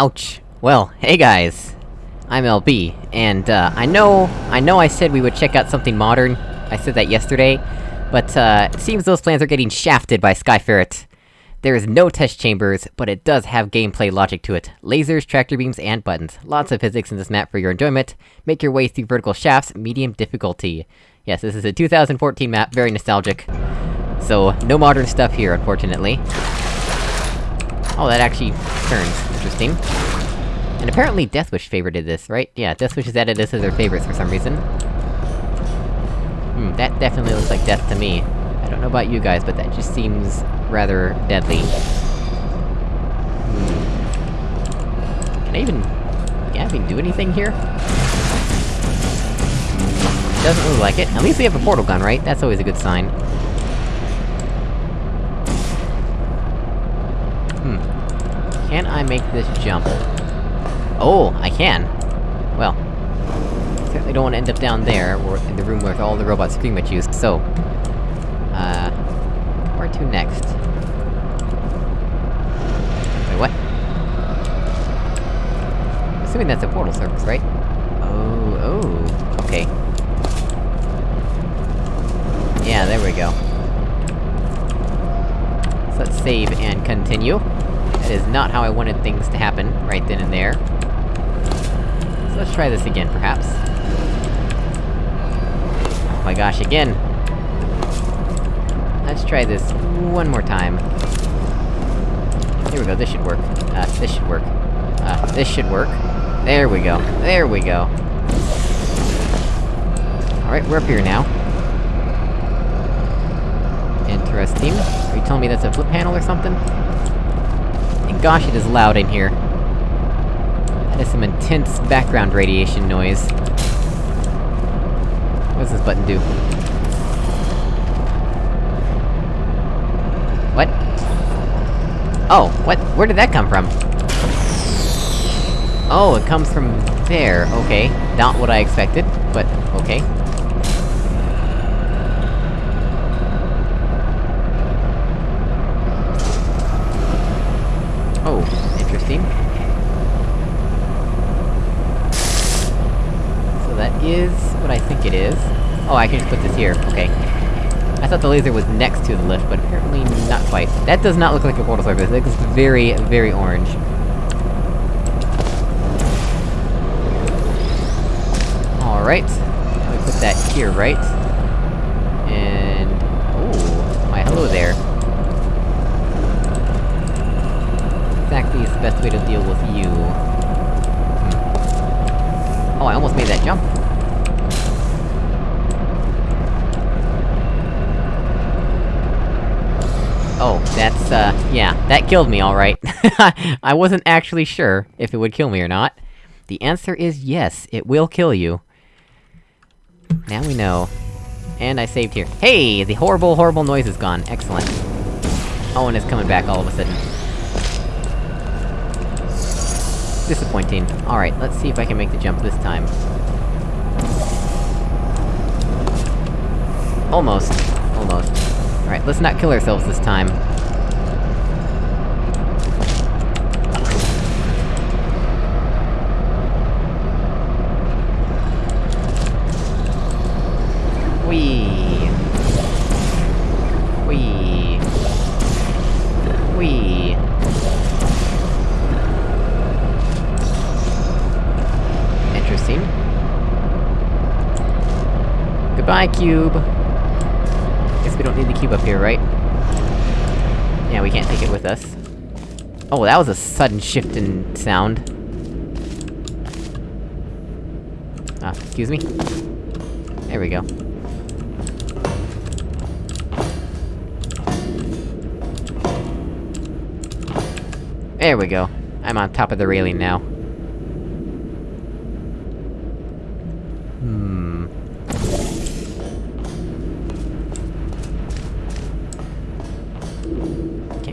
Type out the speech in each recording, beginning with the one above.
Ouch. Well, hey guys! I'm LB, and, uh, I know- I know I said we would check out something modern, I said that yesterday, but, uh, it seems those plans are getting shafted by Skyferret. There is no test chambers, but it does have gameplay logic to it. Lasers, tractor beams, and buttons. Lots of physics in this map for your enjoyment. Make your way through vertical shafts, medium difficulty. Yes, this is a 2014 map, very nostalgic. So, no modern stuff here, unfortunately. Oh, that actually turns. Interesting. And apparently Deathwish favorited this, right? Yeah, Deathwish has added this as their favorites for some reason. Hmm, that definitely looks like death to me. I don't know about you guys, but that just seems rather deadly. Hmm. Can I even... Can I even do anything here? Doesn't look like it. At least we have a portal gun, right? That's always a good sign. Hmm. Can I make this jump? Oh, I can! Well... Certainly don't want to end up down there, or in the room where all the robots scream at you, so... Uh... Where to next? Wait, what? Assuming that's a portal surface, right? Oh, oh, okay. Yeah, there we go. So let's save and continue. Is not how I wanted things to happen, right then and there. So let's try this again, perhaps. Oh my gosh, again! Let's try this one more time. Here we go, this should work. Uh, this should work. Uh, this should work. There we go. There we go. Alright, we're up here now. Interesting. Are you telling me that's a flip panel or something? Gosh, it is loud in here. That is some intense background radiation noise. What does this button do? What? Oh, what? Where did that come from? Oh, it comes from there, okay. Not what I expected, but okay. Oh, interesting. So that is what I think it is. Oh, I can just put this here, okay. I thought the laser was next to the lift, but apparently not quite. That does not look like a portal surface, it looks very, very orange. Alright. Now we put that here, right? And... Oh, my hello there. Exactly is the best way to deal with you. Hmm. Oh, I almost made that jump. Oh, that's, uh, yeah, that killed me, alright. I wasn't actually sure if it would kill me or not. The answer is yes, it will kill you. Now we know. And I saved here. Hey! The horrible, horrible noise is gone. Excellent. Oh, and it's coming back all of a sudden. Disappointing. Alright, let's see if I can make the jump this time. Almost. Almost. Alright, let's not kill ourselves this time. Goodbye, cube! Guess we don't need the cube up here, right? Yeah, we can't take it with us. Oh, that was a sudden shift in sound. Ah, excuse me? There we go. There we go. I'm on top of the railing now.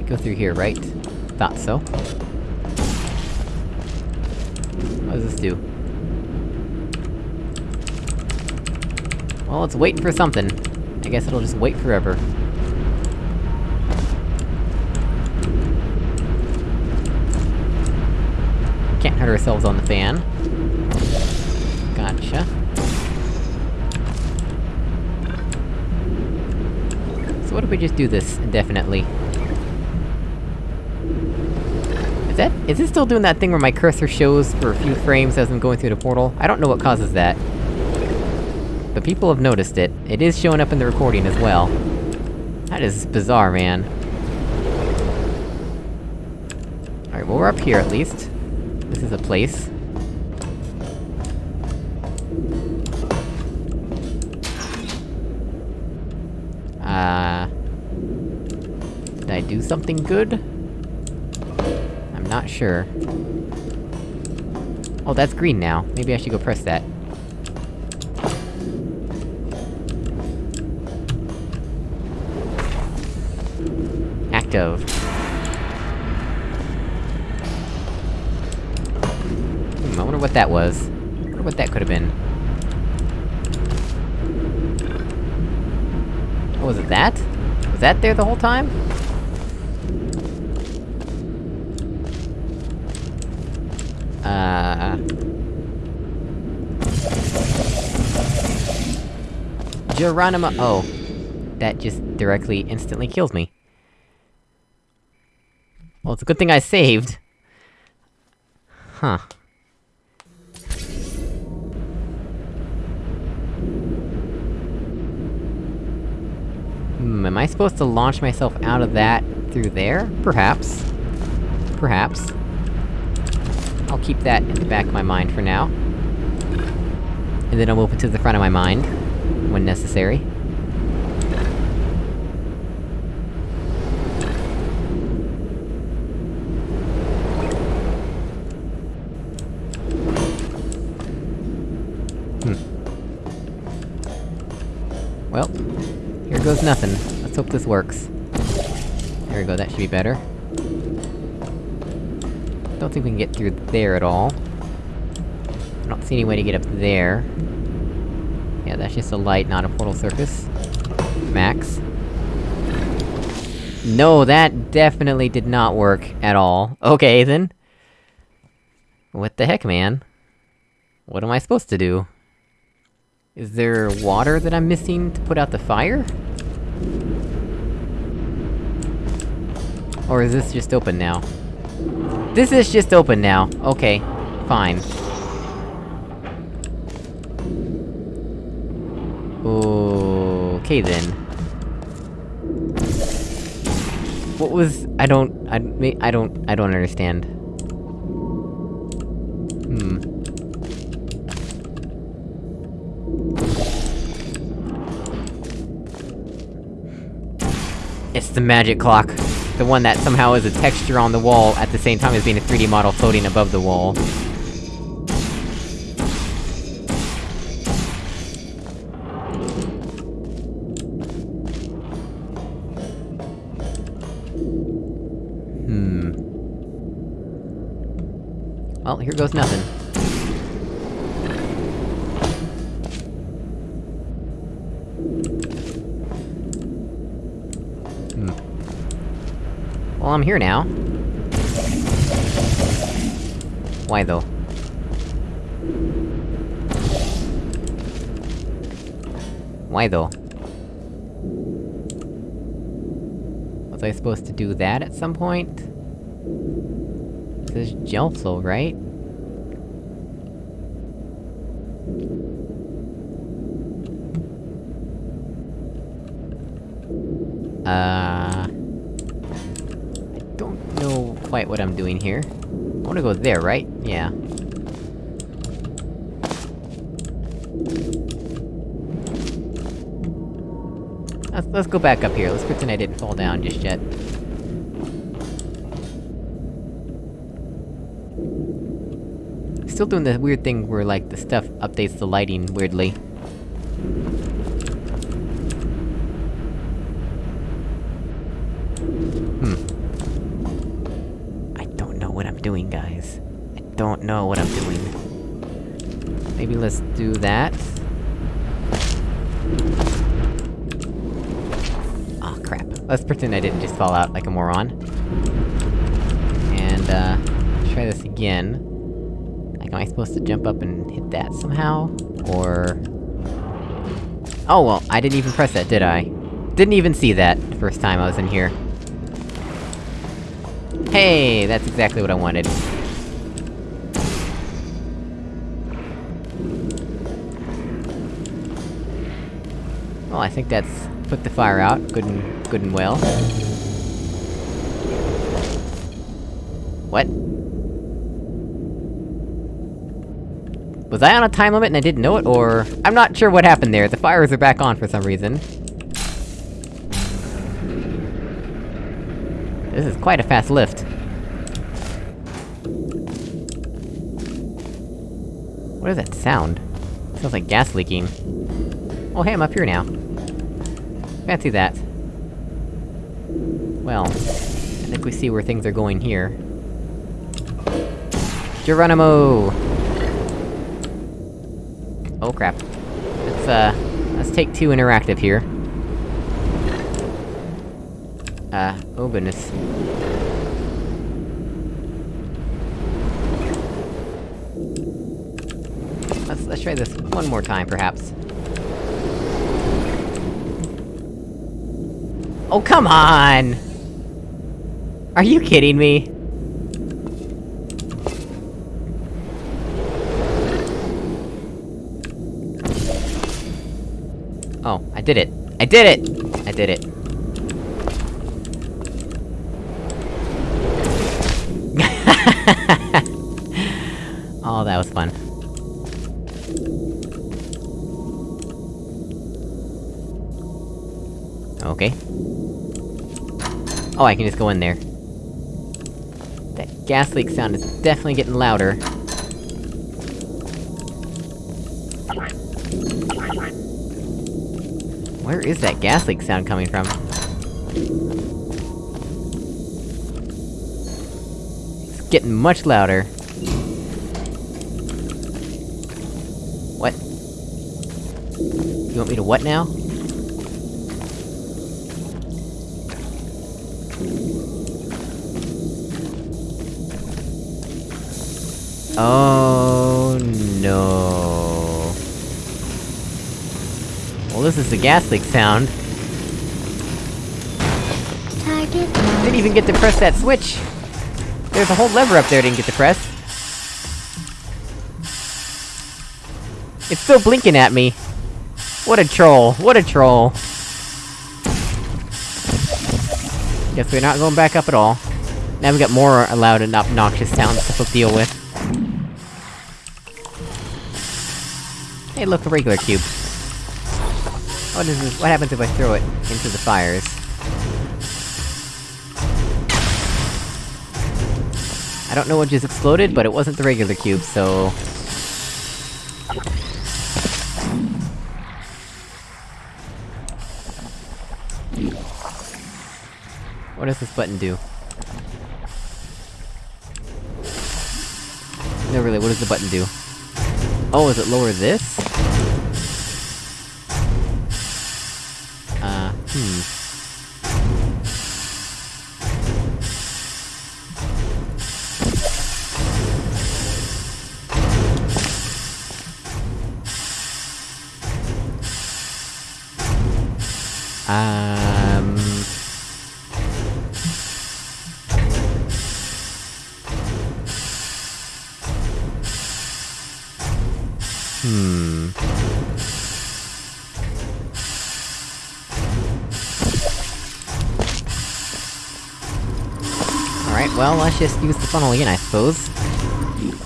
Can't go through here, right? Thought so. What does this do? Well, it's waiting for something. I guess it'll just wait forever. Can't hurt ourselves on the fan. Gotcha. So what if we just do this indefinitely? Is that- is it still doing that thing where my cursor shows for a few frames as I'm going through the portal? I don't know what causes that. But people have noticed it. It is showing up in the recording as well. That is bizarre, man. Alright, well we're up here at least. This is a place. Uh... Did I do something good? Not sure. Oh, that's green now. Maybe I should go press that. Active. Hmm, I wonder what that was. I wonder what that could've been. Oh, was it that? Was that there the whole time? Uh... Geronimo- oh. That just directly, instantly kills me. Well, it's a good thing I saved. Huh. Hmm, am I supposed to launch myself out of that through there? Perhaps. Perhaps. I'll keep that in the back of my mind for now. And then I'll move it to the front of my mind, when necessary. Hmm. Well, here goes nothing. Let's hope this works. There we go, that should be better. Don't think we can get through there at all. I don't see any way to get up there. Yeah, that's just a light, not a portal surface. Max. No, that definitely did not work at all. Okay, then. What the heck, man? What am I supposed to do? Is there water that I'm missing to put out the fire? Or is this just open now? This is just open now. Okay. Fine. Okay then. What was- I don't- I- I don't- I don't understand. Hmm. It's the magic clock. The one that somehow is a texture on the wall, at the same time as being a 3D model floating above the wall. Well, here goes nothing. Hmm. Well, I'm here now. Why though? Why though? Was I supposed to do that at some point? This is Gelso, right? Uh... I don't know quite what I'm doing here. I wanna go there, right? Yeah. Let's- let's go back up here, let's pretend I didn't fall down just yet. Still doing the weird thing where, like, the stuff updates the lighting weirdly. Hmm. I don't know what I'm doing, guys. I don't know what I'm doing. Maybe let's do that. Oh crap. Let's pretend I didn't just fall out like a moron. And, uh... try this again. I supposed to jump up and hit that somehow? Or... Oh well, I didn't even press that, did I? Didn't even see that, first time I was in here. Hey, that's exactly what I wanted. Well, I think that's put the fire out, good and- good and well. What? Was I on a time limit and I didn't know it, or...? I'm not sure what happened there, the fires are back on for some reason. This is quite a fast lift. What is that sound? sounds like gas leaking. Oh hey, I'm up here now. Fancy that. Well, I think we see where things are going here. Geronimo! Oh crap. Let's, uh... Let's take two interactive here. Uh, oh goodness. Let's- let's try this one more time, perhaps. Oh, come on! Are you kidding me? Oh, I did it! I did it! I did it. oh, that was fun. Okay. Oh, I can just go in there. That gas leak sound is definitely getting louder. Where is that gas leak sound coming from? It's getting much louder. What? You want me to what now? Oh no. Well, this is the gas leak sound. Target Didn't even get to press that switch! There's a whole lever up there I didn't get to press. It's still blinking at me! What a troll, what a troll! Guess we're not going back up at all. Now we got more loud and obnoxious sounds to deal with. Hey, look, a regular cube. Oh, what is this? What happens if I throw it into the fires? I don't know what just exploded, but it wasn't the regular cube, so... What does this button do? No, really, what does the button do? Oh, does it lower this? Hmm. Um... Hmm... well, let's just use the funnel again, I suppose.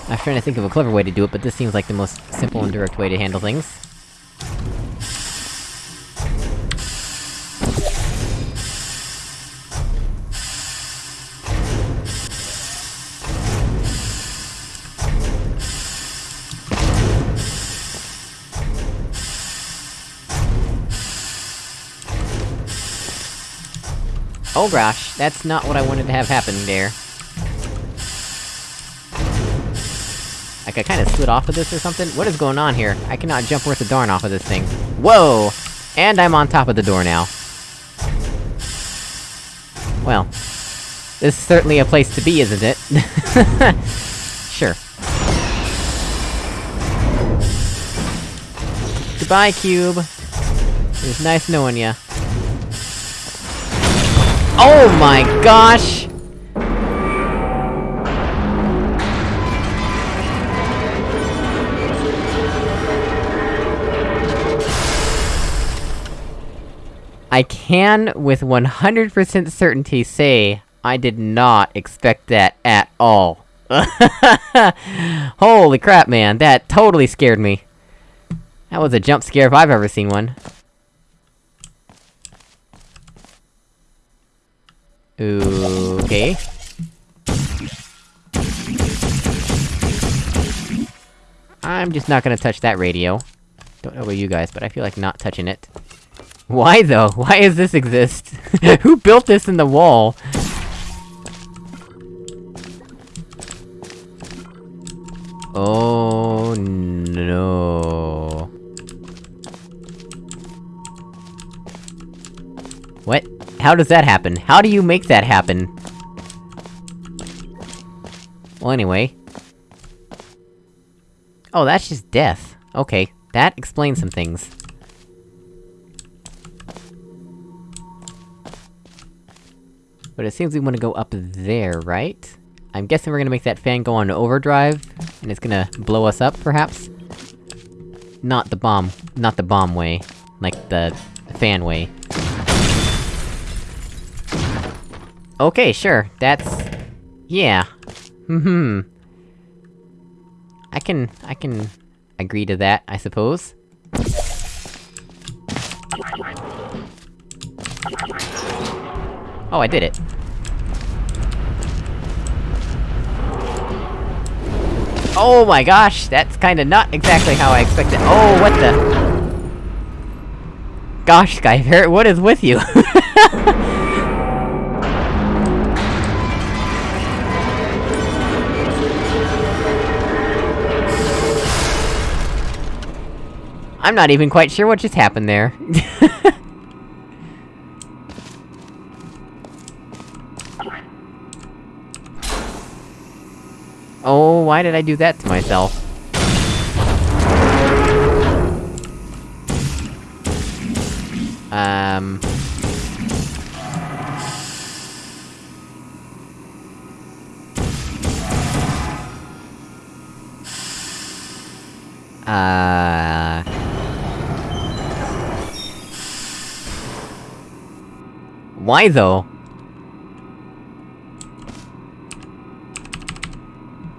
I was trying to think of a clever way to do it, but this seems like the most simple and direct way to handle things. Oh gosh, that's not what I wanted to have happen there. Like, I kinda slid off of this or something? What is going on here? I cannot jump worth a darn off of this thing. Whoa! And I'm on top of the door now. Well... This is certainly a place to be, isn't it? sure. Goodbye, Cube! It was nice knowing ya. Oh my gosh! I can, with 100% certainty, say I did not expect that at all. Holy crap, man, that totally scared me. That was a jump scare if I've ever seen one. Okay. I'm just not gonna touch that radio. Don't know about you guys, but I feel like not touching it. Why though? Why does this exist? Who built this in the wall? Oh no. How does that happen? How do you make that happen? Well, anyway. Oh, that's just death. Okay, that explains some things. But it seems we wanna go up there, right? I'm guessing we're gonna make that fan go on overdrive, and it's gonna blow us up, perhaps? Not the bomb- not the bomb way. Like the... fan way. Okay, sure, that's... Yeah. Hmm. I can... I can... agree to that, I suppose. Oh, I did it. Oh my gosh, that's kinda not exactly how I expected- Oh, what the- Gosh, Skyferret, what is with you? I'm not even quite sure what just happened there. Oh, why did I do that to myself? Um... Uh... Why though?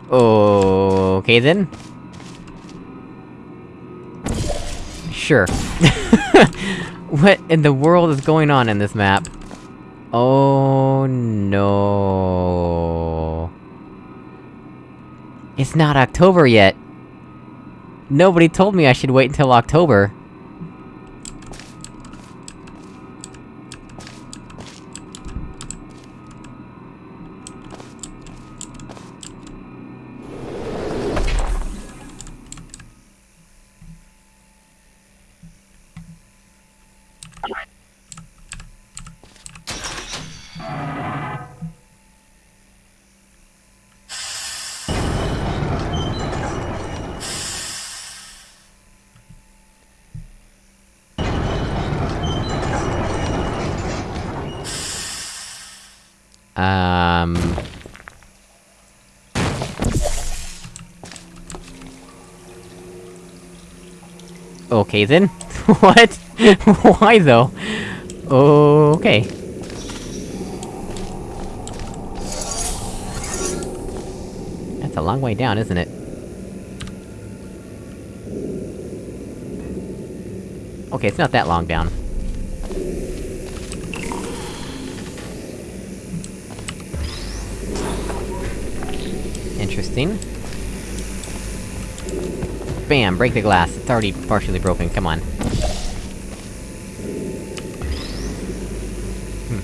Okay then. Sure. what in the world is going on in this map? Oh no... It's not October yet! Nobody told me I should wait until October. Okay then. what? Why though? Okay. That's a long way down, isn't it? Okay, it's not that long down. Interesting. Bam! Break the glass. It's already partially broken, come on. Hmm.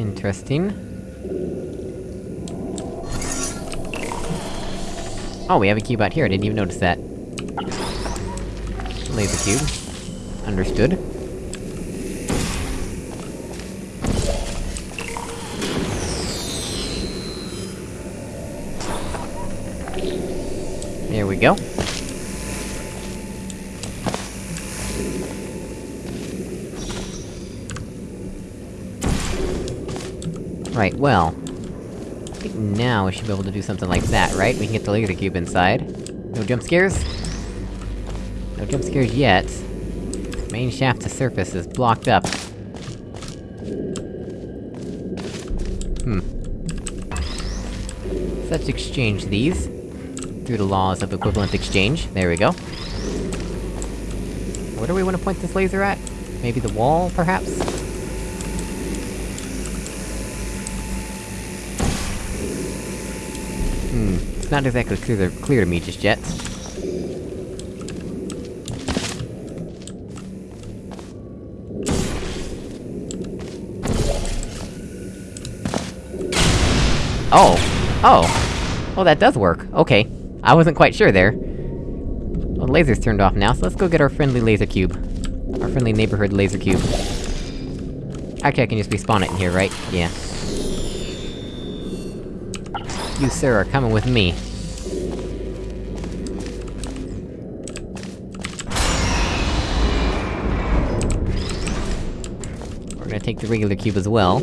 Interesting. Oh, we have a cube out here, I didn't even notice that. Laser cube. Understood. There we go. Right, well... Now we should be able to do something like that, right? We can get the laser cube inside. No jump scares? No jump scares yet. Main shaft to surface is blocked up. Hmm. So let's exchange these. Through the laws of equivalent exchange. There we go. Where do we want to point this laser at? Maybe the wall, perhaps? Hmm, it's not exactly clear to, clear to me just yet. Oh! Oh! Well, that does work. Okay. I wasn't quite sure there. Well, the laser's turned off now, so let's go get our friendly laser cube. Our friendly neighborhood laser cube. Actually, I can just respawn it in here, right? Yeah. You, sir, are coming with me. We're gonna take the regular cube as well.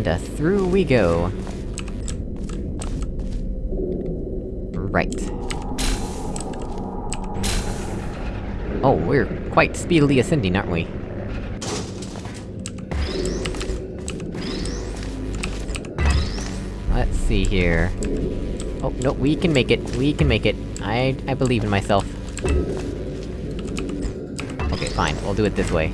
And, uh, through we go. Right. Oh, we're quite speedily ascending, aren't we? Let's see here... Oh, no, we can make it, we can make it. I- I believe in myself. Okay, fine, we'll do it this way.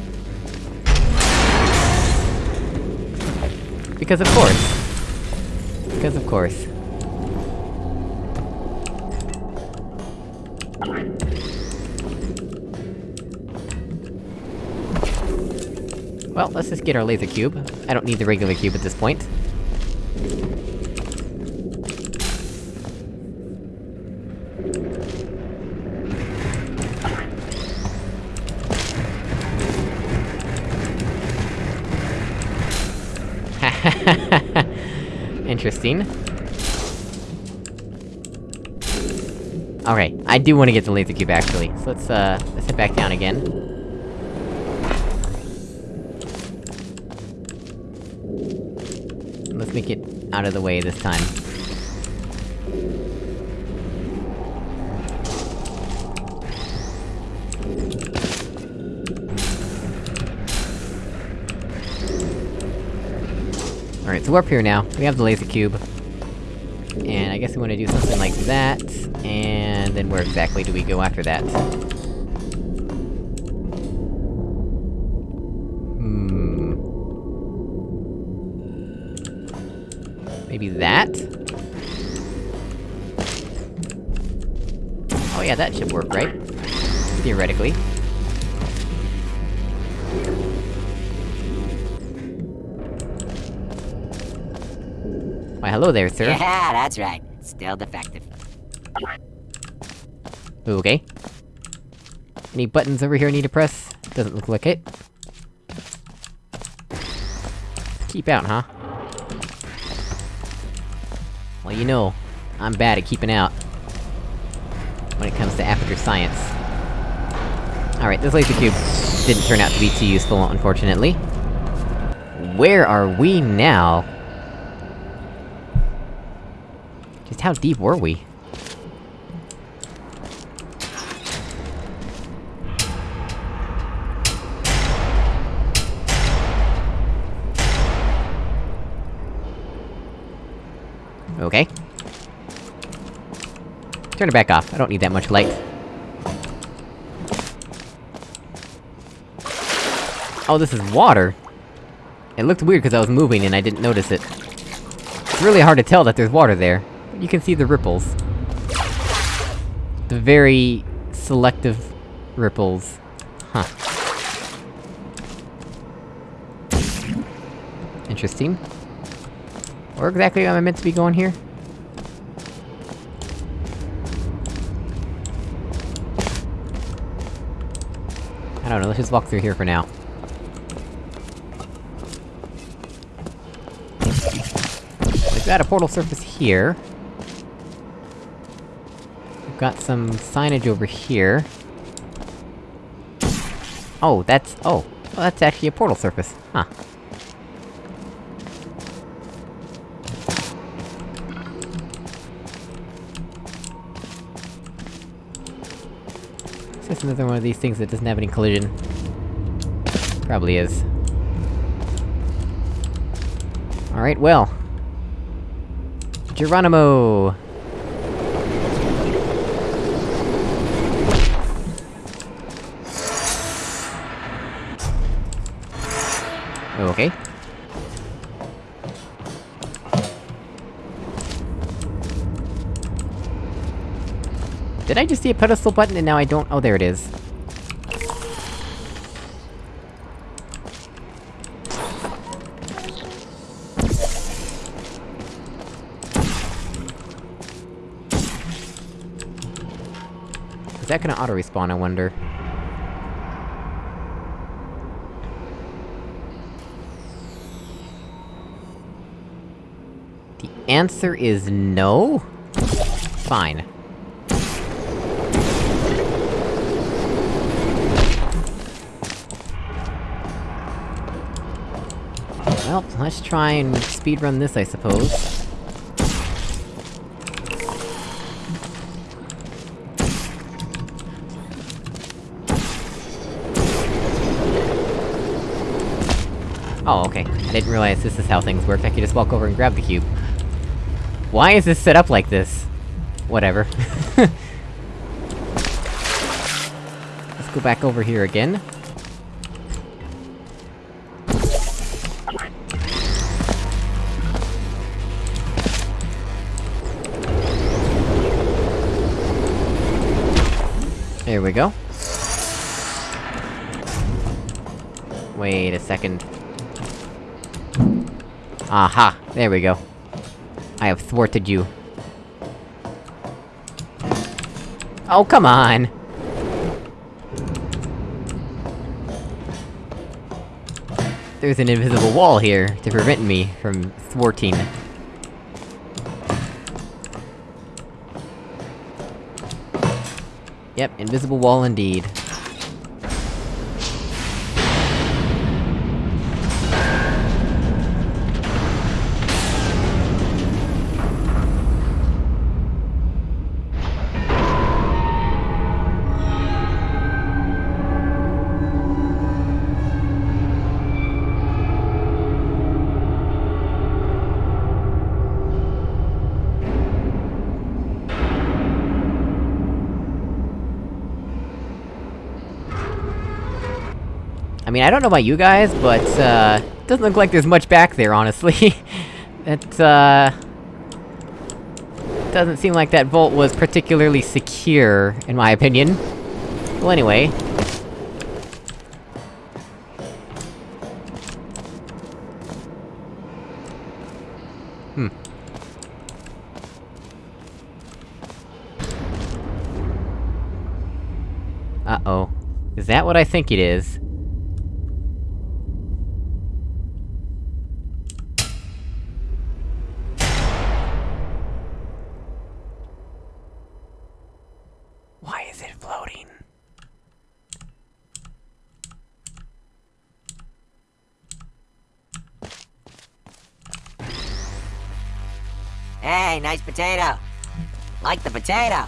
Because of course. Because of course. Well, let's just get our laser cube. I don't need the regular cube at this point. Interesting. Alright, I do want to get the laser cube, actually. So let's, uh, let's head back down again. Let's make it out of the way this time. So we're up here now. We have the laser cube. And I guess we wanna do something like that, and then where exactly do we go after that? Hmm... Maybe that? Oh yeah, that should work, right? Theoretically. Why hello there, sir. Yeah, that's right. Still defective. Okay. Any buttons over here I need to press? Doesn't look like it. Keep out, huh? Well, you know, I'm bad at keeping out. When it comes to aperture science. Alright, this laser cube didn't turn out to be too useful, unfortunately. Where are we now? Just how deep were we? Okay. Turn it back off, I don't need that much light. Oh, this is water! It looked weird because I was moving and I didn't notice it. It's really hard to tell that there's water there. You can see the ripples. The very... selective... ripples. Huh. Interesting. Where exactly am I meant to be going here? I don't know, let's just walk through here for now. Like got a portal surface here. Got some signage over here. Oh, that's- oh. Well, that's actually a portal surface. Huh. Is this another one of these things that doesn't have any collision? Probably is. Alright, well. Geronimo! Did I just see a pedestal button and now I don't- oh, there it is. Is that gonna auto-respawn, I wonder? The answer is no? Fine. Well, let's try and speedrun this, I suppose. Oh, okay. I didn't realize this is how things worked, I could just walk over and grab the cube. Why is this set up like this? Whatever. Let's go back over here again. There we go. Wait a second. Aha! There we go. I have thwarted you. Oh, come on! There's an invisible wall here, to prevent me from thwarting. Yep, invisible wall indeed. Mean, I don't know about you guys, but, uh... Doesn't look like there's much back there, honestly. it, uh... Doesn't seem like that vault was particularly secure, in my opinion. Well, anyway... Hmm. Uh-oh. Is that what I think it is? Why is it floating? Hey, nice potato. Like the potato.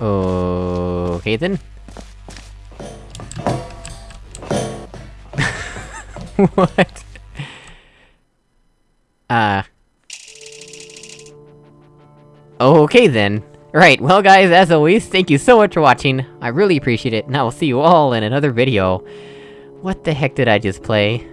Okay then. what? Uh... Okay then. Right, well guys, as always, thank you so much for watching, I really appreciate it, and I will see you all in another video. What the heck did I just play?